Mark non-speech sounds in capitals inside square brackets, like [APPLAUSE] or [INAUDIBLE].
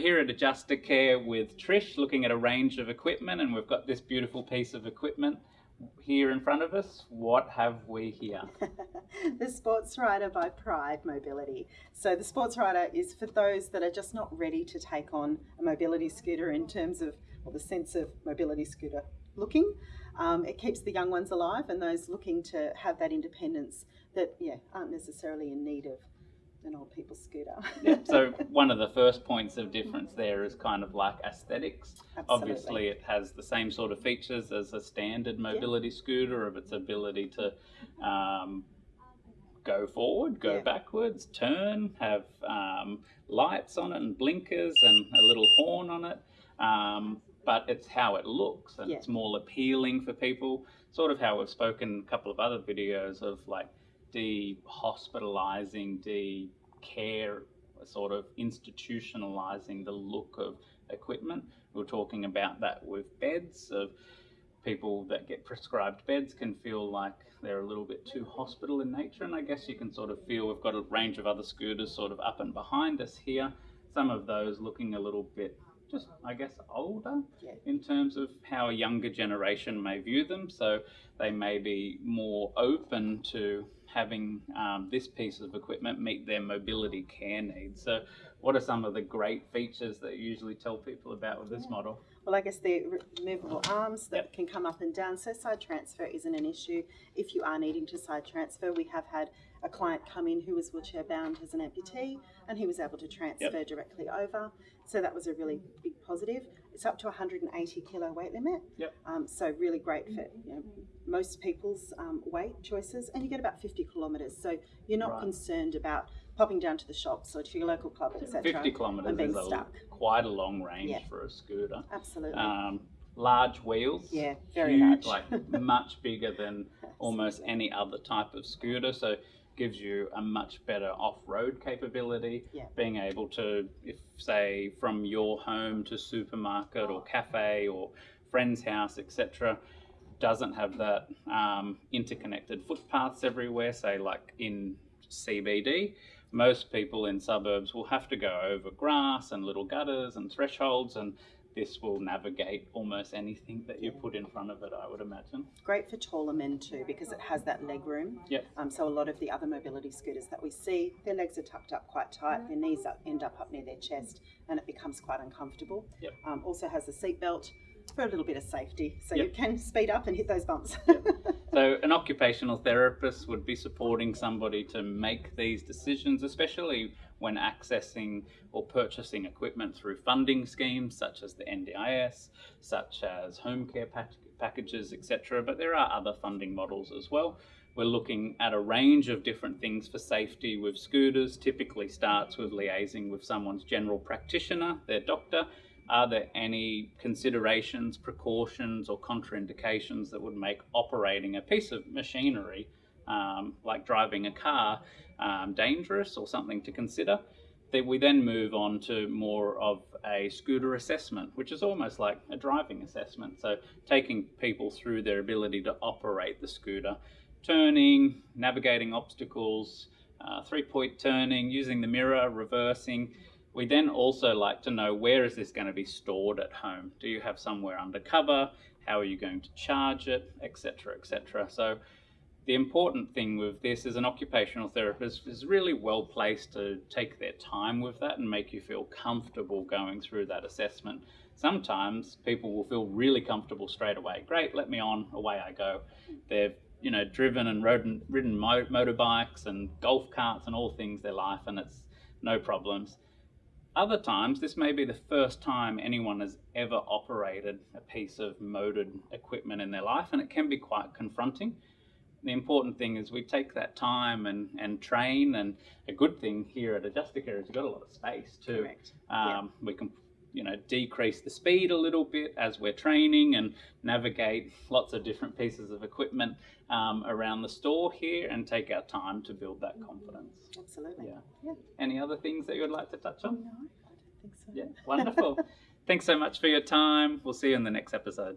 Adjustacare with Trish looking at a range of equipment and we've got this beautiful piece of equipment here in front of us. What have we here? [LAUGHS] the Sports Rider by Pride Mobility. So the Sports Rider is for those that are just not ready to take on a mobility scooter in terms of or the sense of mobility scooter looking. Um, it keeps the young ones alive and those looking to have that independence that yeah aren't necessarily in need of people's scooter. yeah, so [LAUGHS] one of the first points of difference there is kind of like aesthetics. Absolutely. Obviously, it has the same sort of features as a standard mobility scooter of its ability to um, go forward, go backwards, turn, have um, lights on it and blinkers and a little horn on it. Um, but it's how it looks and it's more appealing for people. Sort of how we've spoken a couple of other videos of like de-hospitalizing, de-care, sort of institutionalizing the look of equipment. We are talking about that with beds of people that get prescribed beds can feel like they're a little bit too hospital in nature and I guess you can sort of feel we've got a range of other scooters sort of up and behind us here some of those looking a little bit just I guess older yeah. in terms of how a younger generation may view them so they may be more open to having um, this piece of equipment meet their mobility care needs. So what are some of the great features that you usually tell people about with this model? Well, I guess the removable arms that yep. can come up and down, so side transfer isn't an issue. If you are needing to side transfer, we have had a client come in who was wheelchair bound as an amputee and he was able to transfer yep. directly over. So that was a really big positive. It's up to 180 kilo weight limit. Yep. Um, so really great for you know, most people's um, weight choices, and you get about 50 kilometres. So you're not right. concerned about popping down to the shops or to your local club, etc. 50 kilometres is a, quite a long range yeah. for a scooter. Absolutely. Um, large wheels. Yeah, very huge, large. like much bigger than [LAUGHS] almost any other type of scooter. So gives you a much better off-road capability. Yeah. Being able to, if say from your home to supermarket or cafe or friend's house, etc., doesn't have that um, interconnected footpaths everywhere. Say like in CBD, most people in suburbs will have to go over grass and little gutters and thresholds and this will navigate almost anything that you put in front of it, I would imagine. Great for taller men too, because it has that leg room. Yep. Um, so a lot of the other mobility scooters that we see, their legs are tucked up quite tight, their knees up, end up up near their chest, and it becomes quite uncomfortable. Yep. Um, also has a seat belt for a little bit of safety, so yep. you can speed up and hit those bumps. Yep. So an occupational therapist would be supporting somebody to make these decisions, especially when accessing or purchasing equipment through funding schemes such as the NDIS, such as home care pack packages, etc. But there are other funding models as well. We're looking at a range of different things for safety with scooters. Typically starts with liaising with someone's general practitioner, their doctor. Are there any considerations, precautions or contraindications that would make operating a piece of machinery um, like driving a car um, dangerous or something to consider. Then we then move on to more of a scooter assessment, which is almost like a driving assessment. So taking people through their ability to operate the scooter, turning, navigating obstacles, uh, three-point turning, using the mirror, reversing. We then also like to know where is this going to be stored at home? Do you have somewhere undercover? How are you going to charge it, etc., etc. So the important thing with this is an occupational therapist is really well placed to take their time with that and make you feel comfortable going through that assessment. Sometimes people will feel really comfortable straight away. Great, let me on, away I go. They've you know driven and ridden, ridden motorbikes and golf carts and all things their life, and it's no problems. Other times, this may be the first time anyone has ever operated a piece of motored equipment in their life, and it can be quite confronting the important thing is we take that time and, and train and a good thing here at Adjustacare is you've got a lot of space too. Correct. Um, yeah. We can you know decrease the speed a little bit as we're training and navigate lots of different pieces of equipment um, around the store here and take our time to build that confidence. Absolutely. Yeah. yeah. Any other things that you would like to touch on? No, I don't think so. Yeah, wonderful. [LAUGHS] Thanks so much for your time. We'll see you in the next episode.